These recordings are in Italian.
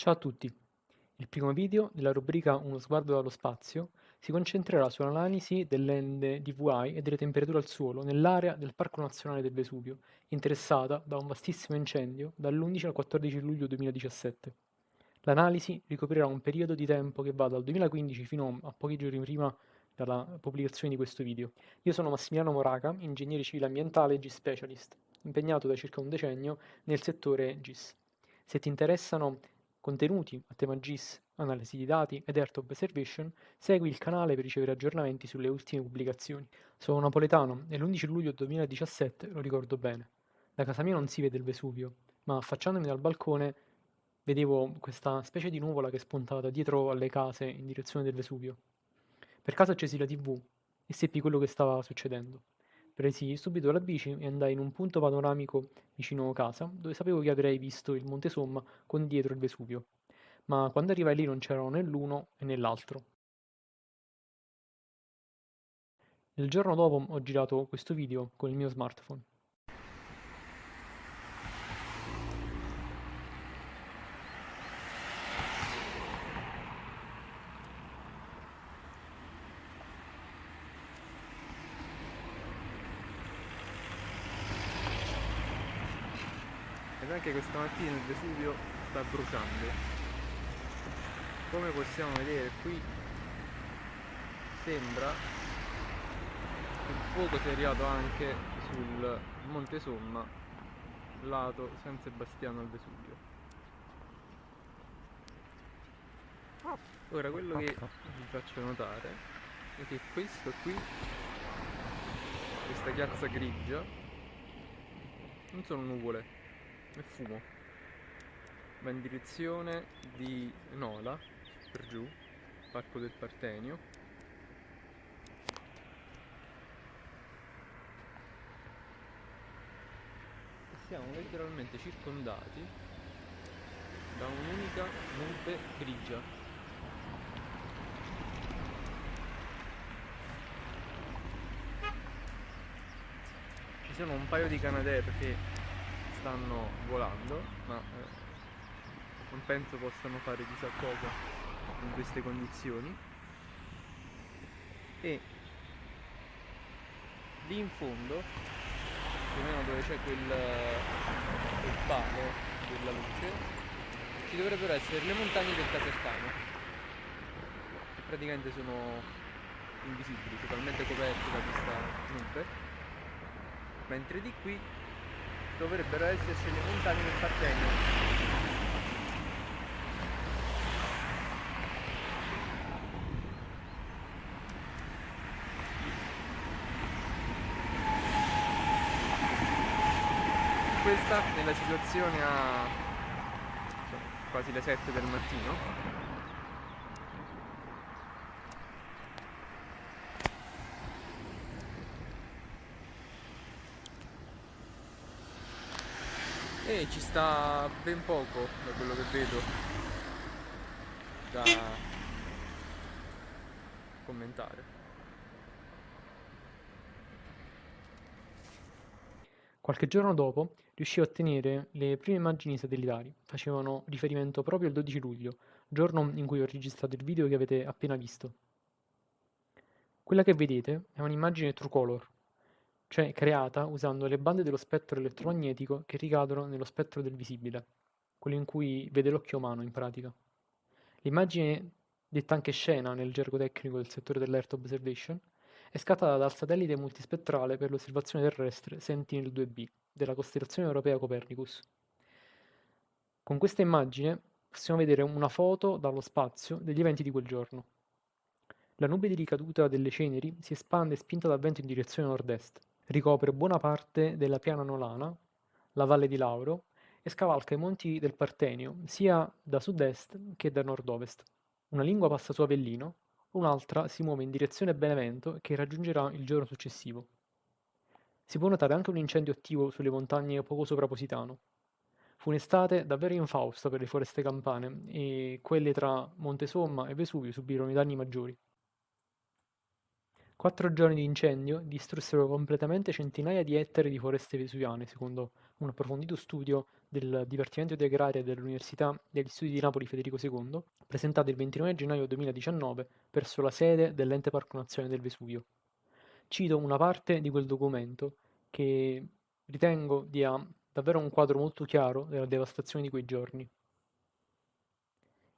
Ciao a tutti! Il primo video della rubrica Uno sguardo dallo spazio si concentrerà sull'analisi dell'ende DVI e delle temperature al suolo nell'area del Parco Nazionale del Vesuvio, interessata da un vastissimo incendio dall'11 al 14 luglio 2017. L'analisi ricoprirà un periodo di tempo che va dal 2015 fino a pochi giorni prima della pubblicazione di questo video. Io sono Massimiliano Moraca, ingegnere civile ambientale e GIS Specialist, impegnato da circa un decennio nel settore GIS. Se ti interessano contenuti a tema GIS, analisi di dati ed Earth Observation, segui il canale per ricevere aggiornamenti sulle ultime pubblicazioni. Sono napoletano e l'11 luglio 2017 lo ricordo bene. Da casa mia non si vede il Vesuvio, ma affacciandomi dal balcone vedevo questa specie di nuvola che spuntava dietro alle case in direzione del Vesuvio. Per caso accesi la tv e seppi quello che stava succedendo. Presi subito la bici e andai in un punto panoramico vicino casa, dove sapevo che avrei visto il Monte Somma con dietro il Vesuvio, ma quando arrivai lì non c'erano né l'uno né l'altro. Il giorno dopo ho girato questo video con il mio smartphone. Anche questa mattina il Vesuvio sta bruciando. Come possiamo vedere qui sembra il fuoco sia arrivato anche sul Monte Somma lato San Sebastiano al Vesuvio. Ora quello che vi faccio notare è che questo qui questa chiazza grigia non sono nuvole e fumo. Va in direzione di Nola per giù Parco del Partenio. Siamo letteralmente circondati da un'unica nube grigia. Ci sono un paio di Canadair che stanno volando ma eh, non penso possano fare chissà cosa in queste condizioni. E lì in fondo più o meno dove c'è quel, quel palo della luce ci dovrebbero essere le montagne del Casertano che praticamente sono invisibili, totalmente coperte da questa nube. Mentre di qui dovrebbero esserci le montagne del Partenio questa nella situazione a quasi le 7 del mattino E ci sta ben poco da quello che vedo da commentare. Qualche giorno dopo riuscì a ottenere le prime immagini satellitari, facevano riferimento proprio al 12 luglio, giorno in cui ho registrato il video che avete appena visto. Quella che vedete è un'immagine true color, cioè creata usando le bande dello spettro elettromagnetico che ricadono nello spettro del visibile, quello in cui vede l'occhio umano in pratica. L'immagine, detta anche scena nel gergo tecnico del settore dell'Earth Observation, è scattata dal satellite multispettrale per l'osservazione terrestre Sentinel-2B della costellazione europea Copernicus. Con questa immagine possiamo vedere una foto dallo spazio degli eventi di quel giorno. La nube di ricaduta delle ceneri si espande spinta dal vento in direzione nord-est, Ricopre buona parte della piana nolana, la valle di Lauro, e scavalca i monti del Partenio sia da sud-est che da nord-ovest. Una lingua passa su Avellino, un'altra si muove in direzione Benevento che raggiungerà il giorno successivo. Si può notare anche un incendio attivo sulle montagne poco sopra Positano. Fu un'estate davvero infausta per le foreste campane e quelle tra Montesomma e Vesuvio subirono i danni maggiori. Quattro giorni di incendio distrussero completamente centinaia di ettari di foreste vesuviane, secondo un approfondito studio del Dipartimento di Agraria dell'Università degli Studi di Napoli Federico II, presentato il 29 gennaio 2019 presso la sede dell'Ente Parco Nazionale del Vesuvio. Cito una parte di quel documento che ritengo dia davvero un quadro molto chiaro della devastazione di quei giorni.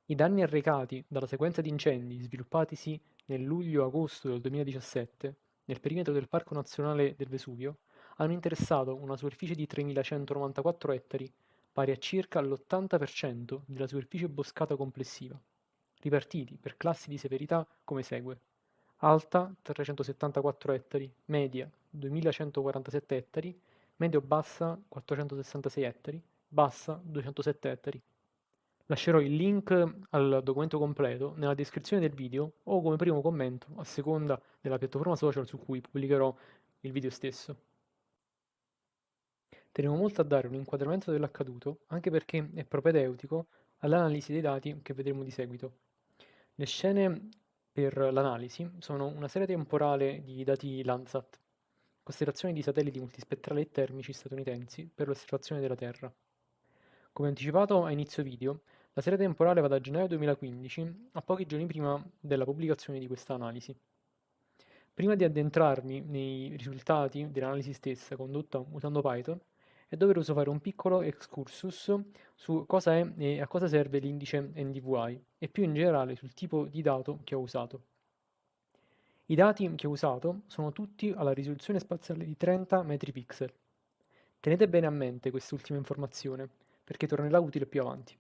I danni arrecati dalla sequenza di incendi sviluppatisi nel luglio-agosto del 2017, nel perimetro del Parco Nazionale del Vesuvio, hanno interessato una superficie di 3.194 ettari, pari a circa l'80% della superficie boscata complessiva, ripartiti per classi di severità come segue. Alta 374 ettari, media 2147 ettari, medio-bassa 466 ettari, bassa 207 ettari. Lascerò il link al documento completo nella descrizione del video o come primo commento a seconda della piattaforma social su cui pubblicherò il video stesso. Tenevo molto a dare un inquadramento dell'accaduto anche perché è propedeutico all'analisi dei dati che vedremo di seguito. Le scene per l'analisi sono una serie temporale di dati Landsat, costellazioni di satelliti multispettrali e termici statunitensi per l'osservazione della Terra. Come anticipato a inizio video, la serie temporale va da gennaio 2015 a pochi giorni prima della pubblicazione di questa analisi. Prima di addentrarmi nei risultati dell'analisi stessa condotta usando Python, è doveroso fare un piccolo excursus su cosa è e a cosa serve l'indice NDVI e più in generale sul tipo di dato che ho usato. I dati che ho usato sono tutti alla risoluzione spaziale di 30 metri pixel. Tenete bene a mente quest'ultima informazione, perché tornerà utile più avanti.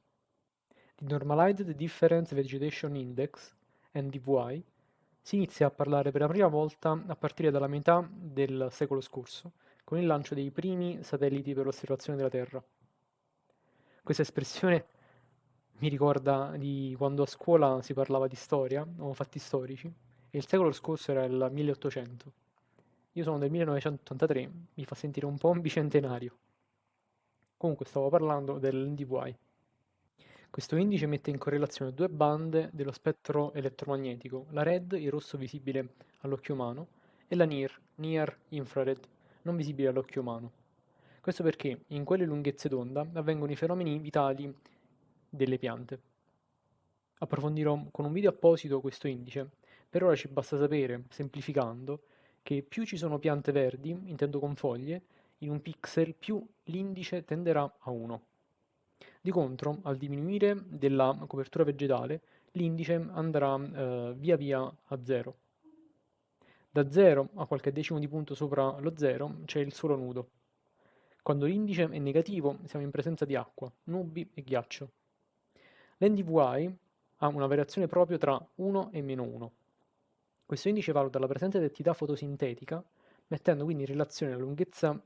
Di Normalized Difference Vegetation Index, NDVI, si inizia a parlare per la prima volta a partire dalla metà del secolo scorso, con il lancio dei primi satelliti per l'osservazione della Terra. Questa espressione mi ricorda di quando a scuola si parlava di storia o fatti storici, e il secolo scorso era il 1800. Io sono del 1983, mi fa sentire un po' un bicentenario. Comunque stavo parlando dell'NDVI. Questo indice mette in correlazione due bande dello spettro elettromagnetico, la red, il rosso visibile all'occhio umano, e la NIR, near infrared, non visibile all'occhio umano. Questo perché in quelle lunghezze d'onda avvengono i fenomeni vitali delle piante. Approfondirò con un video apposito questo indice. Per ora ci basta sapere, semplificando, che più ci sono piante verdi, intendo con foglie, in un pixel, più l'indice tenderà a 1. Di contro, al diminuire della copertura vegetale, l'indice andrà eh, via via a 0. Da 0 a qualche decimo di punto sopra lo 0 c'è il suolo nudo. Quando l'indice è negativo siamo in presenza di acqua, nubi e ghiaccio. L'NDVI ha una variazione proprio tra 1 e meno 1. Questo indice valuta la presenza di attività fotosintetica, mettendo quindi in relazione la lunghezza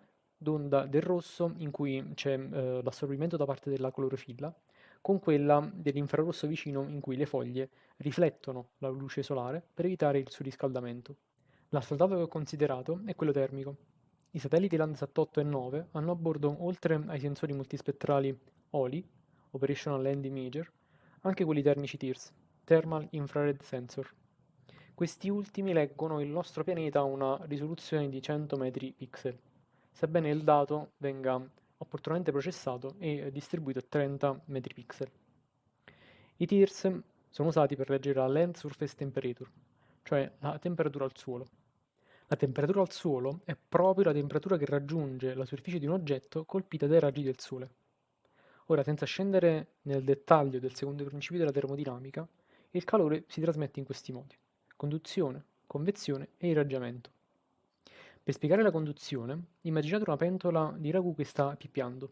d'onda del rosso in cui c'è eh, l'assorbimento da parte della clorofilla con quella dell'infrarosso vicino in cui le foglie riflettono la luce solare per evitare il surriscaldamento. L'altro dato che ho considerato è quello termico. I satelliti Landsat 8 e 9 hanno a bordo, oltre ai sensori multispettrali OLI, Operational Land Imager, anche quelli termici TIRS, Thermal Infrared Sensor. Questi ultimi leggono il nostro pianeta a una risoluzione di 100 metri pixel sebbene il dato venga opportunamente processato e distribuito a 30 metri pixel. I TIRS sono usati per leggere la Land Surface Temperature, cioè la temperatura al suolo. La temperatura al suolo è proprio la temperatura che raggiunge la superficie di un oggetto colpita dai raggi del Sole. Ora, senza scendere nel dettaglio del secondo principio della termodinamica, il calore si trasmette in questi modi: conduzione, convezione e irraggiamento. Per spiegare la conduzione, immaginate una pentola di ragù che sta pippiando.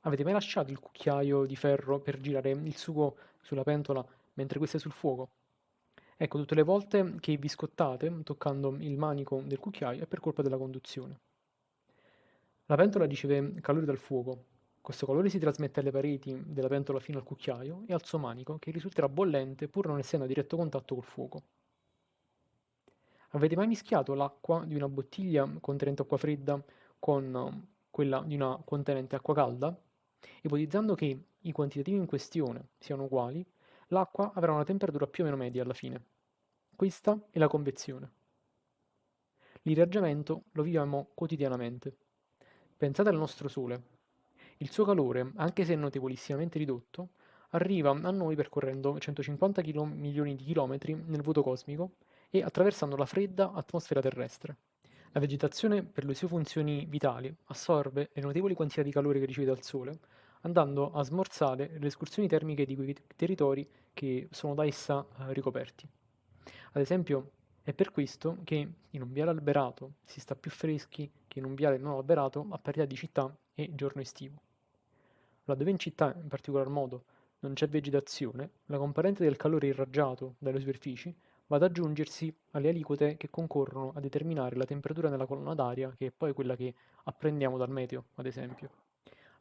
Avete mai lasciato il cucchiaio di ferro per girare il sugo sulla pentola mentre questa è sul fuoco? Ecco, tutte le volte che vi scottate toccando il manico del cucchiaio è per colpa della conduzione. La pentola riceve calore dal fuoco. Questo calore si trasmette alle pareti della pentola fino al cucchiaio e al suo manico, che risulterà bollente pur non essendo a diretto contatto col fuoco. Avete mai mischiato l'acqua di una bottiglia contenente acqua fredda con um, quella di una contenente acqua calda? Ipotizzando che i quantitativi in questione siano uguali, l'acqua avrà una temperatura più o meno media alla fine. Questa è la convezione. L'irraggiamento lo viviamo quotidianamente. Pensate al nostro Sole. Il suo calore, anche se notevolissimamente ridotto, arriva a noi percorrendo 150 km, milioni di chilometri nel vuoto cosmico e attraversando la fredda atmosfera terrestre. La vegetazione, per le sue funzioni vitali, assorbe le notevoli quantità di calore che riceve dal Sole, andando a smorzare le escursioni termiche di quei territori che sono da essa eh, ricoperti. Ad esempio, è per questo che in un viale alberato si sta più freschi che in un viale non alberato a parità di città e giorno estivo. Laddove in città, in particolar modo, non c'è vegetazione, la componente del calore irraggiato dalle superfici va ad aggiungersi alle aliquote che concorrono a determinare la temperatura nella colonna d'aria, che è poi quella che apprendiamo dal meteo, ad esempio.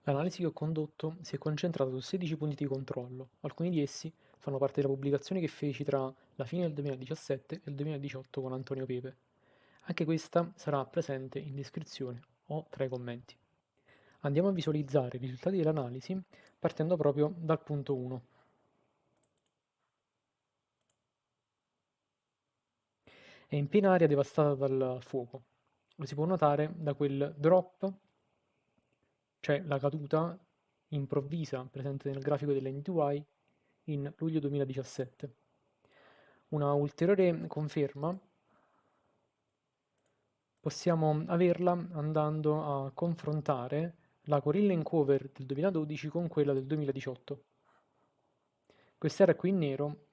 L'analisi che ho condotto si è concentrata su 16 punti di controllo, alcuni di essi fanno parte della pubblicazione che feci tra la fine del 2017 e il 2018 con Antonio Pepe. Anche questa sarà presente in descrizione o tra i commenti. Andiamo a visualizzare i risultati dell'analisi partendo proprio dal punto 1. È in piena area devastata dal fuoco. Lo si può notare da quel drop, cioè la caduta improvvisa presente nel grafico dell'NTY in luglio 2017. Una ulteriore conferma possiamo averla andando a confrontare la Gorilla in cover del 2012 con quella del 2018. Quest'area qui in nero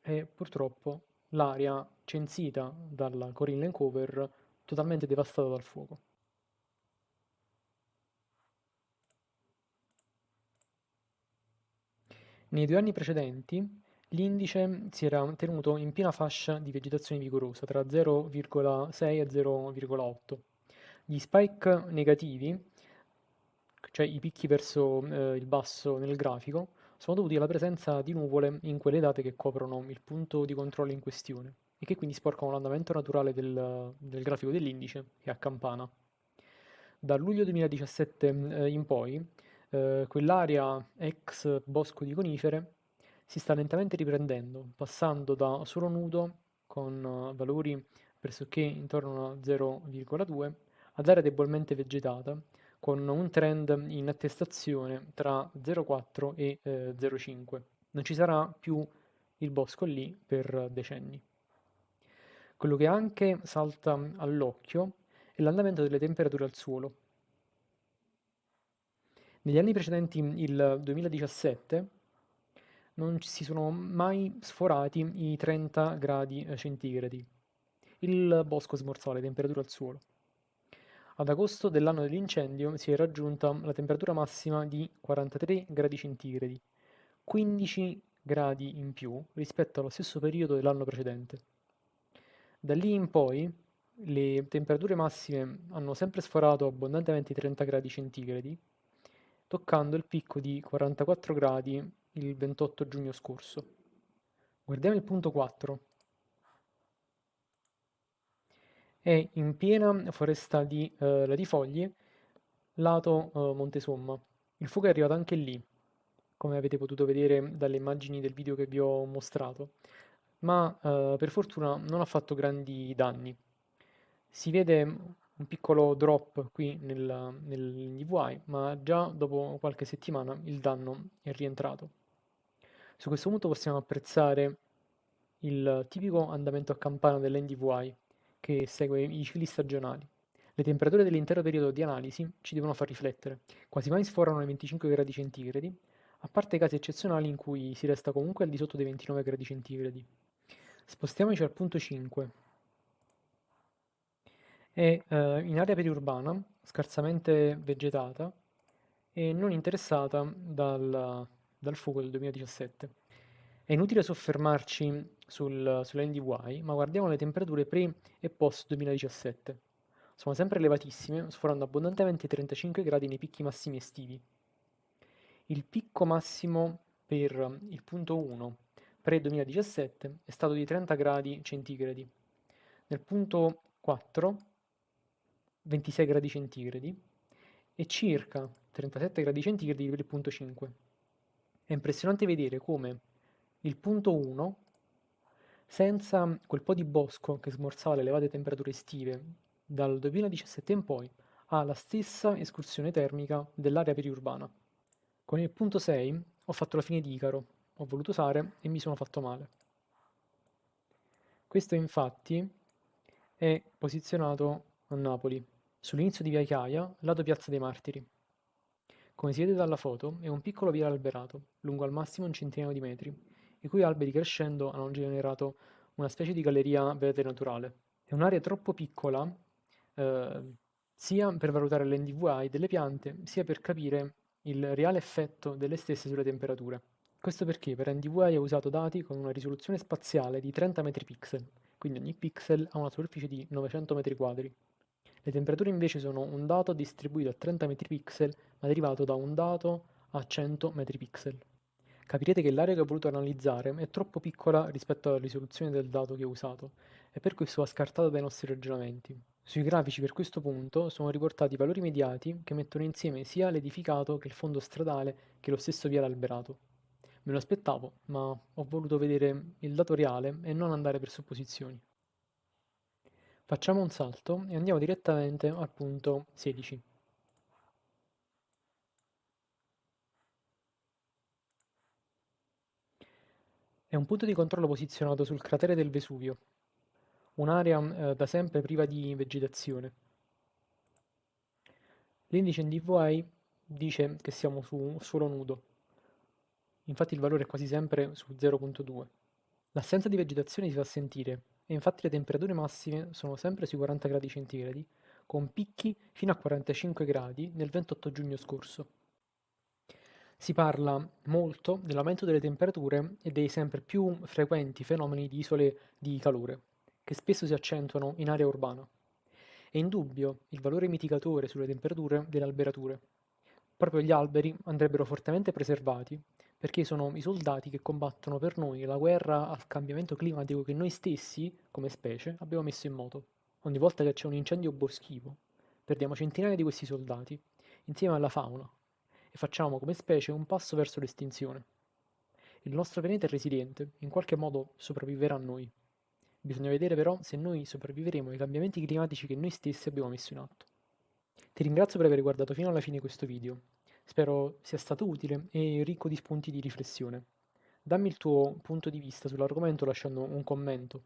è purtroppo l'area censita dalla in cover totalmente devastata dal fuoco. Nei due anni precedenti l'indice si era tenuto in piena fascia di vegetazione vigorosa, tra 0,6 e 0,8. Gli spike negativi, cioè i picchi verso eh, il basso nel grafico, sono dovuti alla presenza di nuvole in quelle date che coprono il punto di controllo in questione e che quindi sporcano l'andamento naturale del, del grafico dell'indice e a campana. Da luglio 2017 eh, in poi eh, quell'area ex bosco di conifere si sta lentamente riprendendo, passando da solo nudo con uh, valori pressoché intorno a 0,2 ad area debolmente vegetata con un trend in attestazione tra 0,4 e eh, 0,5. Non ci sarà più il bosco lì per decenni. Quello che anche salta all'occhio è l'andamento delle temperature al suolo. Negli anni precedenti il 2017 non si sono mai sforati i 30 gradi eh, centigradi. Il bosco smorzava le temperature al suolo. Ad agosto dell'anno dell'incendio si è raggiunta la temperatura massima di 43 gradi centigradi, 15 gradi in più rispetto allo stesso periodo dell'anno precedente. Da lì in poi le temperature massime hanno sempre sforato abbondantemente i 30 gradi centigradi toccando il picco di 44 gradi il 28 giugno scorso. Guardiamo il punto 4. È in piena foresta di eh, latifoglie, lato eh, Montesomma. Il fuoco è arrivato anche lì, come avete potuto vedere dalle immagini del video che vi ho mostrato, ma eh, per fortuna non ha fatto grandi danni. Si vede un piccolo drop qui nel, nell'NDVI, ma già dopo qualche settimana il danno è rientrato. Su questo punto possiamo apprezzare il tipico andamento a campana dell'NDVI che segue i cicli stagionali. Le temperature dell'intero periodo di analisi ci devono far riflettere. Quasi mai sforano i 25 gradi centigradi, a parte casi eccezionali in cui si resta comunque al di sotto dei 29 gradi centigradi. Spostiamoci al punto 5, è eh, in area periurbana, scarsamente vegetata e non interessata dal, dal fuoco del 2017. È inutile soffermarci sul, sull'NDY, ma guardiamo le temperature pre e post 2017. Sono sempre elevatissime, sforando abbondantemente i 35 gradi nei picchi massimi estivi. Il picco massimo per il punto 1 pre-2017 è stato di 30 gradi centigradi. Nel punto 4 26 gradi centigradi e circa 37 gradi centigradi per il punto 5. È impressionante vedere come il punto 1, senza quel po' di bosco che smorzava le elevate temperature estive dal 2017 in poi ha la stessa escursione termica dell'area periurbana. Con il punto 6 ho fatto la fine di Icaro, ho voluto usare e mi sono fatto male. Questo infatti è posizionato a Napoli, sull'inizio di Via Chiaia, lato Piazza dei Martiri. Come si vede dalla foto, è un piccolo viale alberato, lungo al massimo un centinaio di metri, i cui alberi crescendo hanno generato una specie di galleria verde naturale. È un'area troppo piccola eh, sia per valutare l'NDVI delle piante, sia per capire il reale effetto delle stesse sulle temperature. Questo perché per NDVI ho usato dati con una risoluzione spaziale di 30 metri pixel, quindi ogni pixel ha una superficie di 900 metri quadri. Le temperature invece sono un dato distribuito a 30 metri pixel, ma derivato da un dato a 100 metri pixel. Capirete che l'area che ho voluto analizzare è troppo piccola rispetto alla risoluzione del dato che ho usato, e per questo va scartata dai nostri ragionamenti. Sui grafici per questo punto sono riportati i valori immediati che mettono insieme sia l'edificato che il fondo stradale che lo stesso viale alberato. Me lo aspettavo, ma ho voluto vedere il dato reale e non andare per supposizioni. Facciamo un salto e andiamo direttamente al punto 16. È un punto di controllo posizionato sul cratere del Vesuvio, un'area eh, da sempre priva di vegetazione. L'indice NDVI dice che siamo su suolo nudo, infatti il valore è quasi sempre su 0.2. L'assenza di vegetazione si fa sentire e infatti le temperature massime sono sempre sui 40 gradi centigradi, con picchi fino a 45 gradi nel 28 giugno scorso. Si parla molto dell'aumento delle temperature e dei sempre più frequenti fenomeni di isole di calore, che spesso si accentuano in area urbana. È indubbio il valore mitigatore sulle temperature delle alberature. Proprio gli alberi andrebbero fortemente preservati perché sono i soldati che combattono per noi la guerra al cambiamento climatico che noi stessi, come specie, abbiamo messo in moto. Ogni volta che c'è un incendio boschivo, perdiamo centinaia di questi soldati, insieme alla fauna, e facciamo come specie un passo verso l'estinzione. Il nostro pianeta è resiliente, in qualche modo sopravviverà a noi. Bisogna vedere però se noi sopravviveremo ai cambiamenti climatici che noi stessi abbiamo messo in atto. Ti ringrazio per aver guardato fino alla fine questo video. Spero sia stato utile e ricco di spunti di riflessione. Dammi il tuo punto di vista sull'argomento lasciando un commento.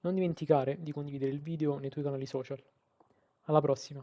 Non dimenticare di condividere il video nei tuoi canali social. Alla prossima!